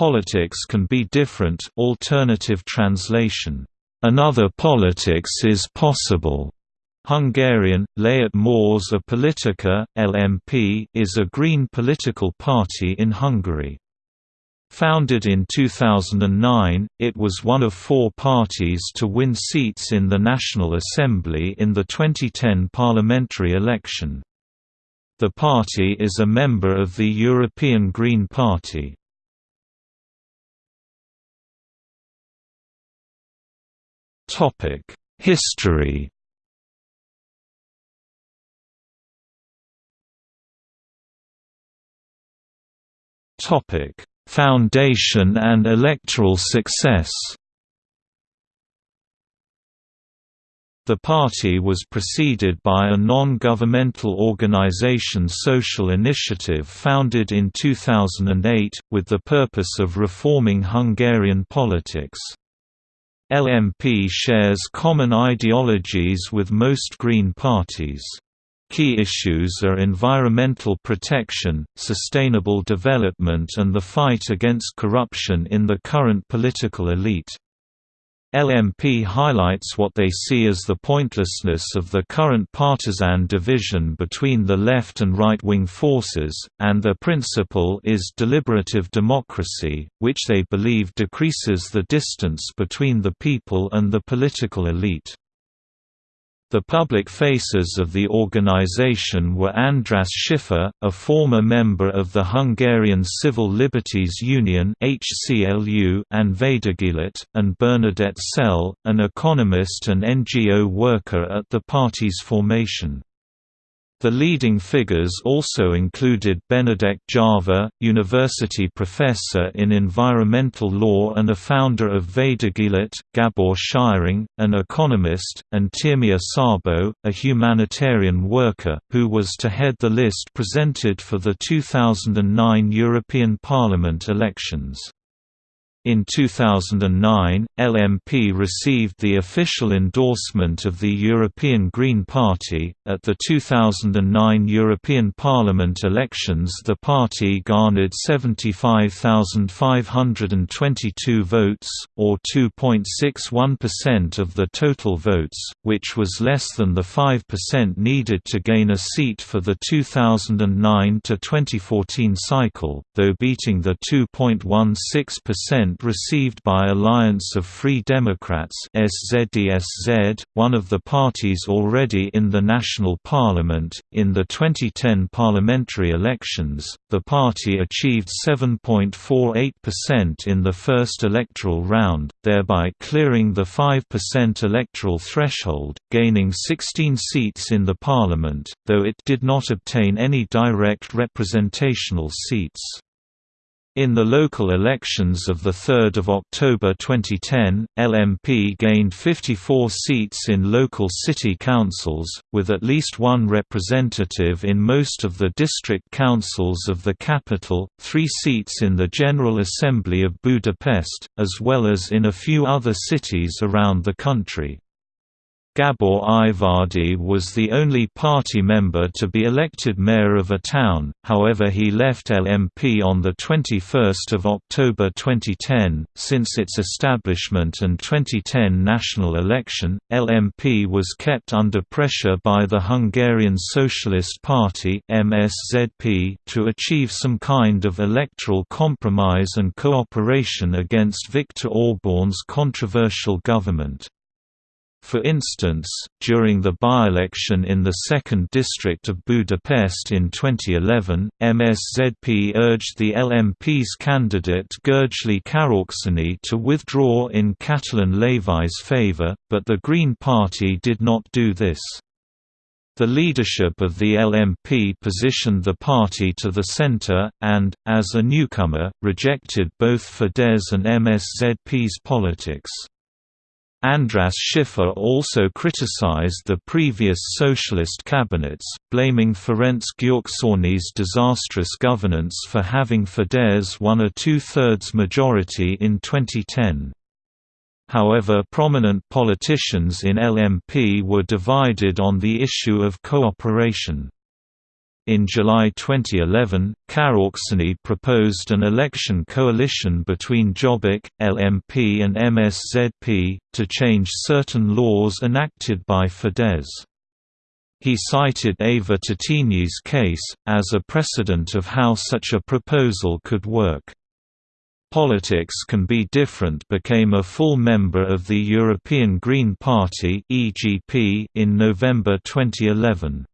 politics can be different alternative translation. Another politics is possible. Hungarian, Lehet Más a Politika, LMP is a green political party in Hungary. Founded in 2009, it was one of four parties to win seats in the National Assembly in the 2010 parliamentary election. The party is a member of the European Green Party. History Topic: Foundation and electoral success The party was preceded by a non-governmental organization Social Initiative founded in 2008, with the purpose of reforming Hungarian politics. LMP shares common ideologies with most Green parties. Key issues are environmental protection, sustainable development and the fight against corruption in the current political elite. LMP highlights what they see as the pointlessness of the current partisan division between the left and right-wing forces, and their principle is deliberative democracy, which they believe decreases the distance between the people and the political elite. The public faces of the organization were András Schiffer, a former member of the Hungarian Civil Liberties Union and Védegylet, and Bernadett Szél, an economist and NGO worker at the party's formation. The leading figures also included Benedek Jávor, university professor in environmental law and a founder of Védegylet, Gabor Scheiring, an economist, and Tímea Szabó, a humanitarian worker, who was to head the list presented for the 2009 European Parliament elections. In 2009, LMP received the official endorsement of the European Green Party. At the 2009 European Parliament elections, the party garnered 75,522 votes, or 2.61% of the total votes, which was less than the 5% needed to gain a seat for the 2009 to 2014 cycle, though beating the 2.16% received by Alliance of Free Democrats SZDSZ, one of the parties already in the national parliament. In the 2010 parliamentary elections, the party achieved 7.48% in the first electoral round, thereby clearing the 5% electoral threshold, gaining 16 seats in the parliament, though it did not obtain any direct representational seats. In the local elections of 3 October 2010, LMP gained 54 seats in local city councils, with at least one representative in most of the district councils of the capital, three seats in the General Assembly of Budapest, as well as in a few other cities around the country. Gabor Ivády was the only party member to be elected mayor of a town, however he left LMP on 21 October 2010. Since its establishment and 2010 national election, LMP was kept under pressure by the Hungarian Socialist Party MSZP to achieve some kind of electoral compromise and cooperation against Viktor Orban's controversial government. For instance, during the by-election in the 2nd District of Budapest in 2011, MSZP urged the LMP's candidate Gergely Karácsony to withdraw in Katalin Lévai's favour, but the Green Party did not do this. The leadership of the LMP positioned the party to the centre, and, as a newcomer, rejected both Fidesz and MSZP's politics. András Schiffer also criticized the previous socialist cabinets, blaming Ferenc Gyurcsány's disastrous governance for having Fidesz won a two-thirds majority in 2010. However prominent politicians in LMP were divided on the issue of cooperation. In July 2011, Karácsony proposed an election coalition between Jobbik, LMP and MSZP, to change certain laws enacted by Fidesz. He cited Éva Tétényi's case, as a precedent of how such a proposal could work. Politics Can Be Different became a full member of the European Green Party in November 2011.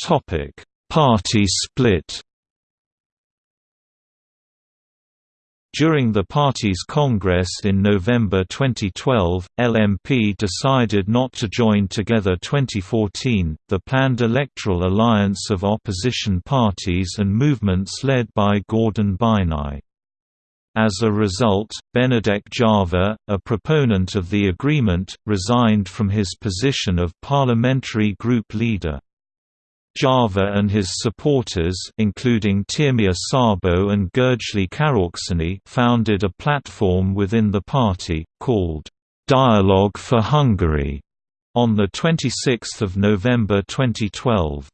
Topic: Party split. During the party's congress in November 2012, LMP decided not to join Together 2014, the planned electoral alliance of opposition parties and movements led by Gordon Bajnai. As a result, Benedek Jávor, a proponent of the agreement, resigned from his position of parliamentary group leader. Jávor and his supporters including Tímea Szabó and György Karácsony founded a platform within the party, called, "'Dialogue for Hungary' on 26 November 2012.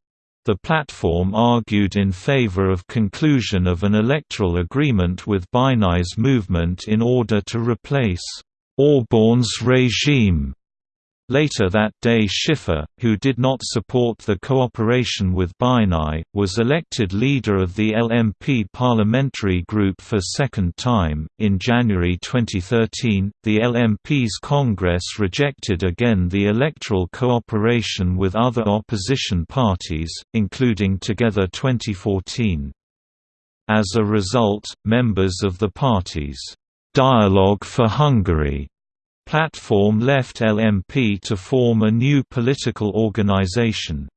The platform argued in favor of conclusion of an electoral agreement with Bajnai's movement in order to replace Orbán's regime Later that day Schiffer, who did not support the cooperation with Bajnai, was elected leader of the LMP parliamentary group for second time. In January 2013, the LMP's Congress rejected again the electoral cooperation with other opposition parties, including Together 2014. As a result, members of the party's Dialogue for Hungary platform left LMP to form a new political organization.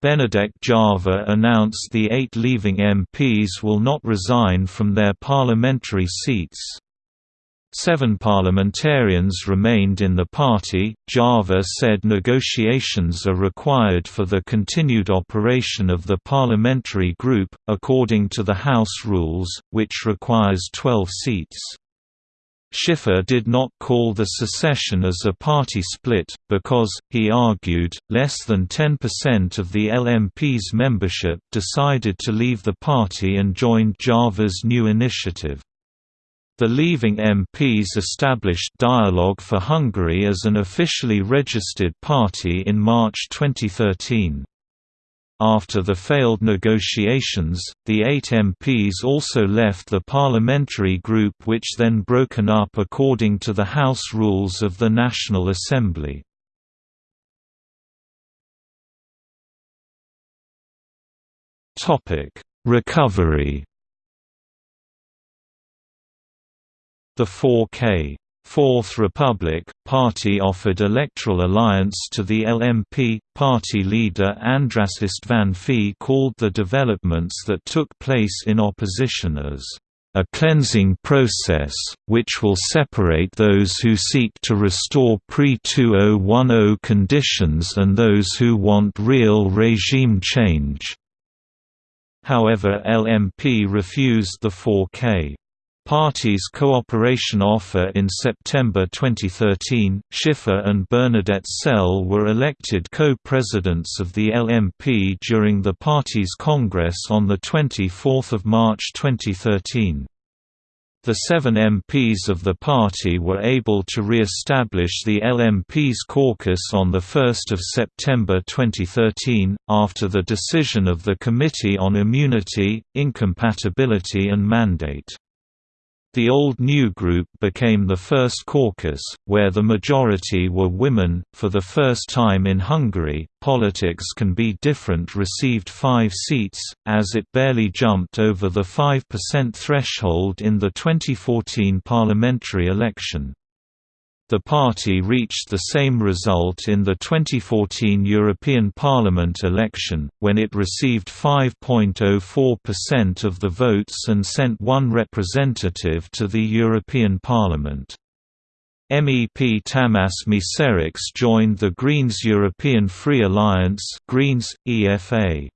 Benedek Jávor announced the eight leaving MPs will not resign from their parliamentary seats. Seven parliamentarians remained in the party. Jávor said negotiations are required for the continued operation of the parliamentary group, according to the House rules, which requires 12 seats. Schiffer did not call the secession as a party split, because, he argued, less than 10% of the LMP's membership decided to leave the party and joined Jávor's new initiative. The leaving MPs established Dialogue for Hungary as an officially registered party in March 2013. After the failed negotiations, the eight MPs also left the parliamentary group which then broken up according to the House rules of the National Assembly. Recovery The 4K Fourth Republic, party offered electoral alliance to the LMP. Party leader András Istvánffy called the developments that took place in opposition as a cleansing process, which will separate those who seek to restore pre-2010 conditions and those who want real regime change. However LMP refused the 4K. Party's cooperation offer in September 2013, Schiffer and Bernadette Szél were elected co-presidents of the LMP during the party's congress on 24 March 2013. The seven MPs of the party were able to re-establish the LMP's caucus on 1 September 2013, after the decision of the Committee on Immunity, Incompatibility and Mandate. The Old New Group became the first caucus, where the majority were women. For the first time in Hungary, Politics Can Be Different received five seats, as it barely jumped over the 5% threshold in the 2014 parliamentary election. The party reached the same result in the 2014 European Parliament election, when it received 5.04% of the votes and sent one representative to the European Parliament. MEP Tamás Meszerics joined the Greens European Free Alliance Greens, EFA.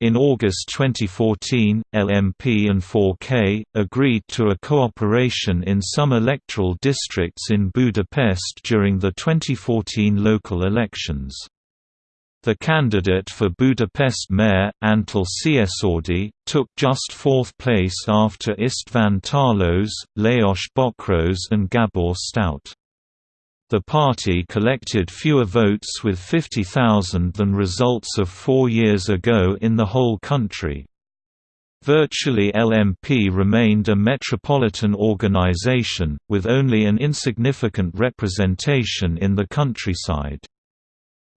In August 2014, LMP and 4K, agreed to a cooperation in some electoral districts in Budapest during the 2014 local elections. The candidate for Budapest mayor, Antal Szijjártó, took just fourth place after István Tarlós, Lajos Bokros and Gábor Staudt. The party collected fewer votes with 50,000 than results of four years ago in the whole country. Virtually LMP remained a metropolitan organization, with only an insignificant representation in the countryside.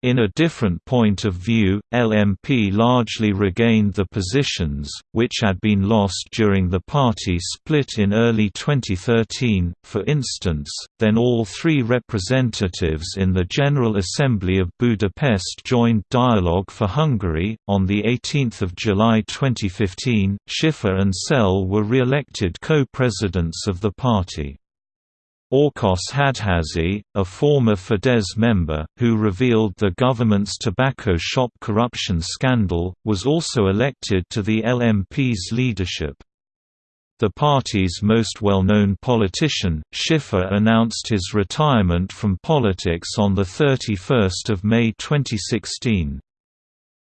In a different point of view, LMP largely regained the positions, which had been lost during the party split in early 2013. For instance, then all three representatives in the General Assembly of Budapest joined Dialogue for Hungary. On 18 July 2015, Schiffer and Szél were re-elected co-presidents of the party. Ákos Hadházy, a former Fidesz member, who revealed the government's tobacco shop corruption scandal, was also elected to the LMP's leadership. The party's most well-known politician, Schiffer announced his retirement from politics on 31 May 2016.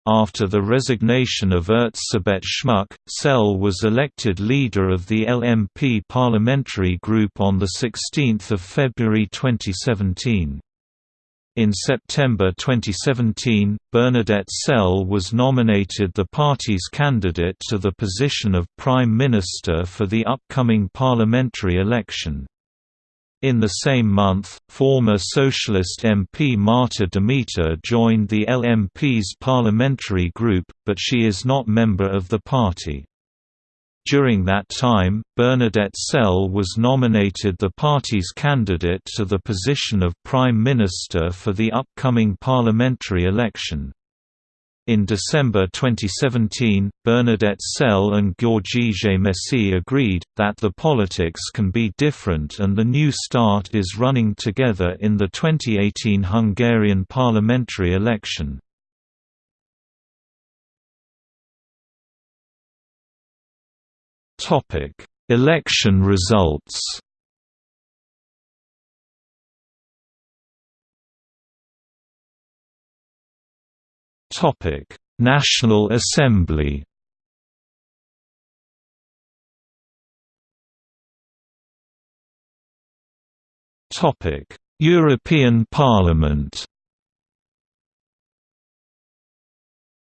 After the resignation of Erzsébet Schmuck, Szél was elected leader of the LMP parliamentary group on 16 February 2017. In September 2017, Bernadette Szél was nominated the party's candidate to the position of Prime Minister for the upcoming parliamentary election. In the same month, former Socialist MP Marta Demeter joined the LMP's parliamentary group, but she is not member of the party. During that time, Bernadette Szél was nominated the party's candidate to the position of Prime Minister for the upcoming parliamentary election. In December 2017, Bernadette Szél and György Gémesi agreed, that the politics can be different and the New Start is running together in the 2018 Hungarian parliamentary election. Election results Topic: National Assembly. Topic: European Parliament.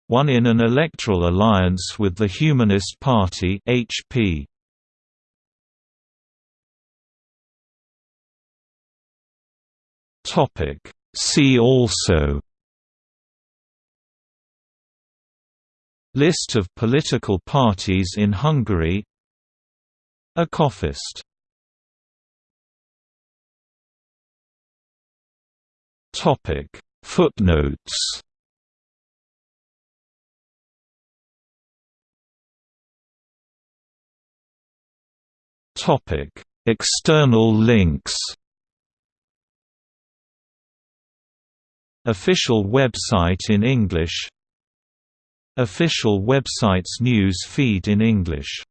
One in an electoral alliance with the Humanist Party (HP). Topic: See also List of political parties in Hungary. Ecofist Topic. Footnotes. Topic. External links. Official website in English Official website's news feed in English